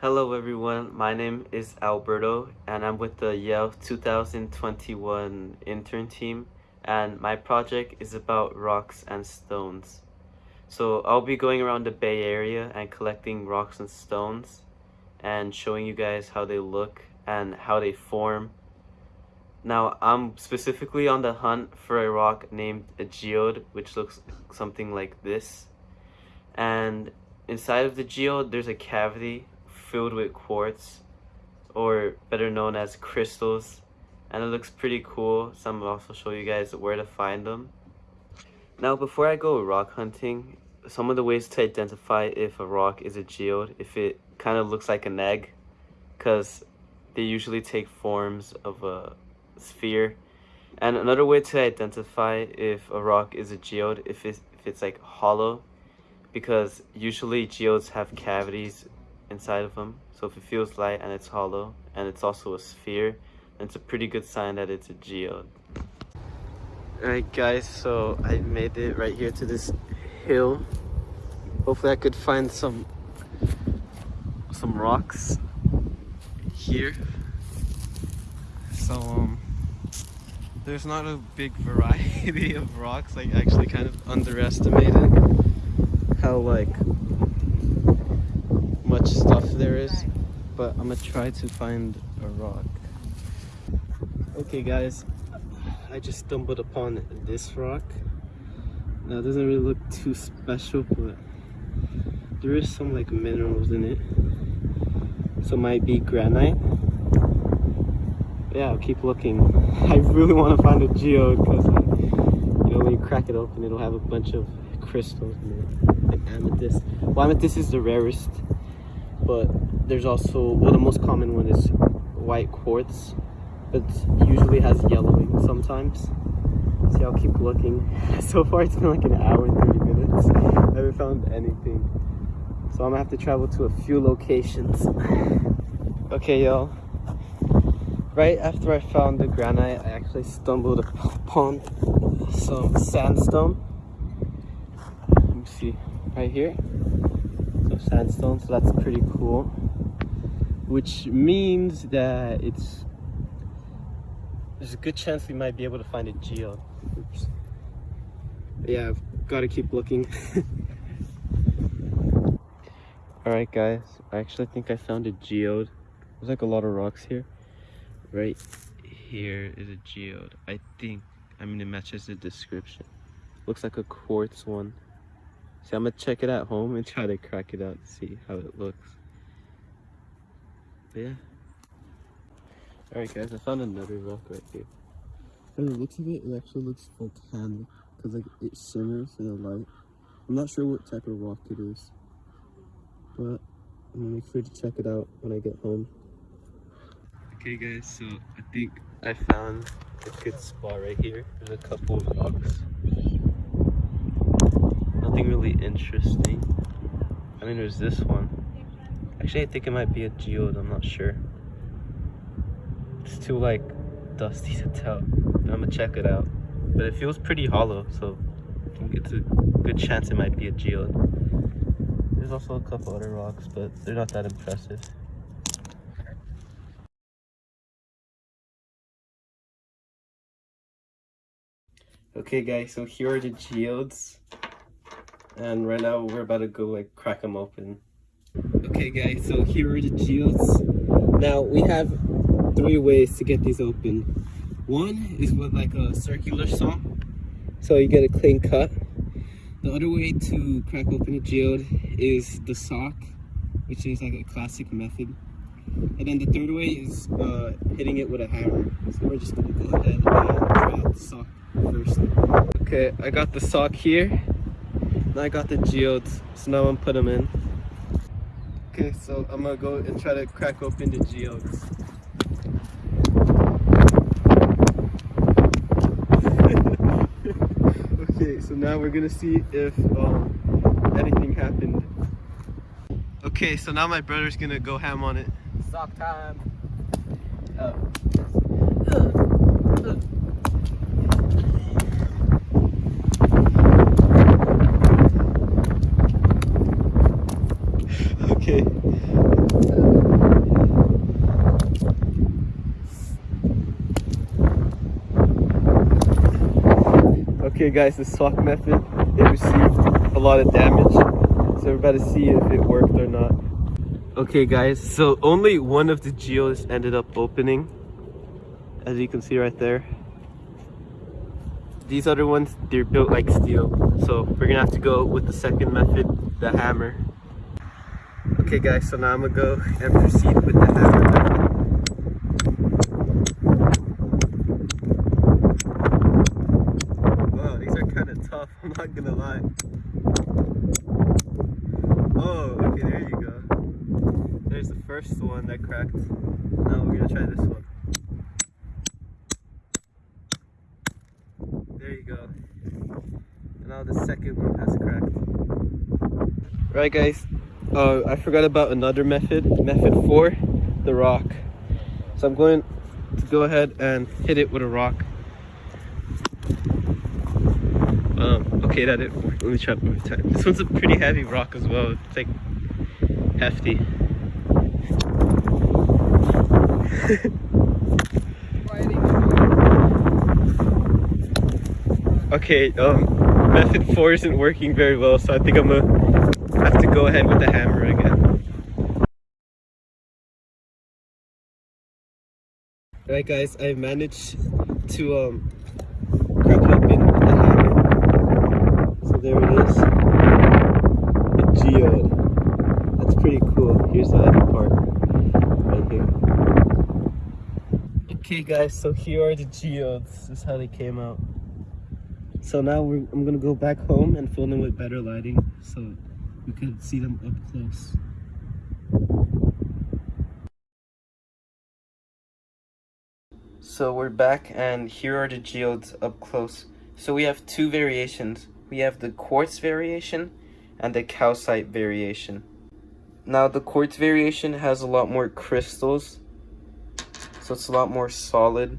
Hello everyone, my name is Alberto and I'm with the Yale 2021 intern team and my project is about rocks and stones. So I'll be going around the Bay Area and collecting rocks and stones and showing you guys how they look and how they form. Now I'm specifically on the hunt for a rock named a geode which looks something like this and inside of the geode there's a cavity filled with quartz or better known as crystals and it looks pretty cool so I'm also show you guys where to find them. Now before I go rock hunting some of the ways to identify if a rock is a geode if it kind of looks like an egg because they usually take forms of a sphere. And another way to identify if a rock is a geode if it's, if it's like hollow because usually geodes have cavities inside of them. So if it feels light and it's hollow and it's also a sphere, then it's a pretty good sign that it's a geode. Alright guys, so I made it right here to this hill. Hopefully I could find some some rocks here. So um there's not a big variety of rocks. I actually kind of underestimated how like much stuff there is, but I'm gonna try to find a rock. Okay guys, I just stumbled upon this rock. Now it doesn't really look too special, but there is some like minerals in it. So it might be granite. Yeah, I'll keep looking. I really want to find a geode because you know when you crack it open it'll have a bunch of crystals in it. Like amethyst. Well amethyst is the rarest but there's also well the most common one is white quartz but usually has yellowing sometimes. See i'll keep looking. So far it's been like an hour and 30 minutes. I haven't found anything. So i'm gonna have to travel to a few locations. Okay y'all. Right after i found the granite i actually stumbled upon some sandstone. Let me see. Right here sandstone so that's pretty cool. Which means that it's there's a good chance we might be able to find a geode Oops. yeah I've got to keep looking. All right guys. I actually think I found a geode. There's like a lot of rocks here. Right here is a geode. I think I mean it matches the description. Looks like a quartz one See, I'm gonna check it at home and try to crack it out to see how it looks. But yeah. Alright guys, I found another rock right here. From the looks of it, it actually looks volcanic. Because like it shimmers in the light. I'm not sure what type of rock it is. But I'm gonna make sure to check it out when I get home. Okay guys, so I think I found a good spot right here. There's a couple of rocks really interesting. I mean, there's this one. Actually, I think it might be a geode. I'm not sure. It's too, like, dusty to tell. I'm gonna check it out. But it feels pretty hollow, so I think it's a good chance it might be a geode. There's also a couple other rocks, but they're not that impressive. Okay guys, so here are the geodes and right now we're about to go like crack them open. Okay guys so here are the geodes now we have three ways to get these open. One is with like a circular saw. So you get a clean cut. The other way to crack open a geode is the sock which is like a classic method. And then the third way is uh, hitting it with a hammer. So we're just gonna go ahead and try out the sock first. Okay i got the sock here I got the geodes, so now I'm put them in. Okay, so I'm gonna go and try to crack open the geodes. okay, so now we're gonna see if um, anything happened. Okay, so now my brother's gonna go ham on it. Sock time. Oh. okay. Guys, the sock method, it received a lot of damage. So we're about to see if it worked or not. Okay guys, so only one of the geos ended up opening. As you can see right there. These other ones, they're built like steel. So we're gonna have to go with the second method, the hammer. Okay guys, so now I'm gonna go and proceed with the hammer method. Wow, these are I'm not gonna lie. Oh, okay, there you go. There's the first one that cracked. Now we're gonna try this one. There you go. And now the second one has cracked. Right guys, uh, I forgot about another method, method four, the rock. So I'm going to go ahead and hit it with a rock. Um, okay, that didn't work. Let me try one more time. This one's a pretty heavy rock as well. It's like hefty. Okay, um, method four isn't working very well, so I think I'm gonna have to go ahead with the hammer again. Alright guys, I managed to um crack it open with the There it is. A geode. That's pretty cool. Here's the other part. Right here. Okay guys, so here are the geodes. This is how they came out. So now I'm gonna go back home and film them with better lighting so we can see them up close. So we're back and here are the geodes up close. So we have two variations. We have the quartz variation and the calcite variation. Now the quartz variation has a lot more crystals. So it's a lot more solid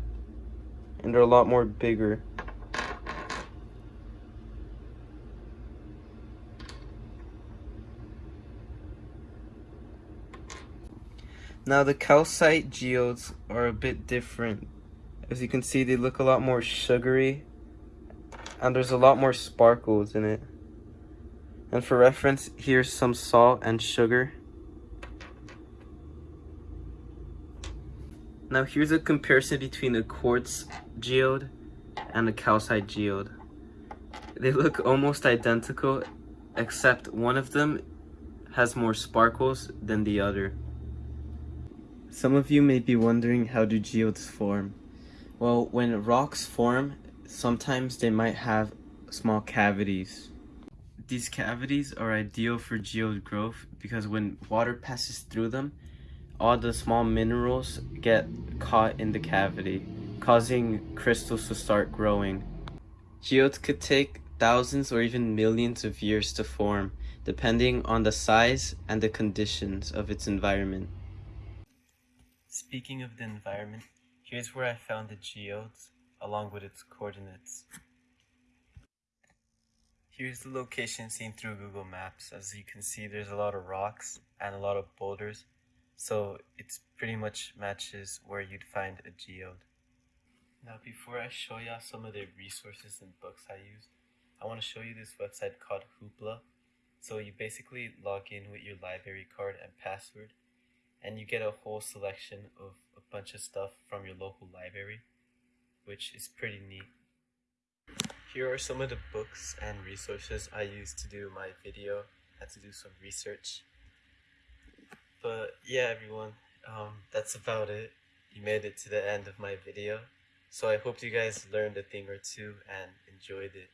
and they're a lot more bigger. Now the calcite geodes are a bit different. As you can see, they look a lot more sugary and there's a lot more sparkles in it. And for reference, here's some salt and sugar. Now here's a comparison between a quartz geode and a calcite geode. They look almost identical, except one of them has more sparkles than the other. Some of you may be wondering how do geodes form? Well, when rocks form, sometimes they might have small cavities. These cavities are ideal for geode growth because when water passes through them, all the small minerals get caught in the cavity, causing crystals to start growing. Geodes could take thousands or even millions of years to form, depending on the size and the conditions of its environment. Speaking of the environment, here's where I found the geodes, along with its coordinates. Here's the location seen through Google Maps. As you can see, there's a lot of rocks and a lot of boulders, so it's pretty much matches where you'd find a geode. Now, before I show y'all some of the resources and books I used, I want to show you this website called Hoopla. So you basically log in with your library card and password, and you get a whole selection of a bunch of stuff from your local library, which is pretty neat. Here are some of the books and resources I used to do my video. I had to do some research. But yeah, everyone, um, that's about it. You made it to the end of my video. So I hope you guys learned a thing or two and enjoyed it.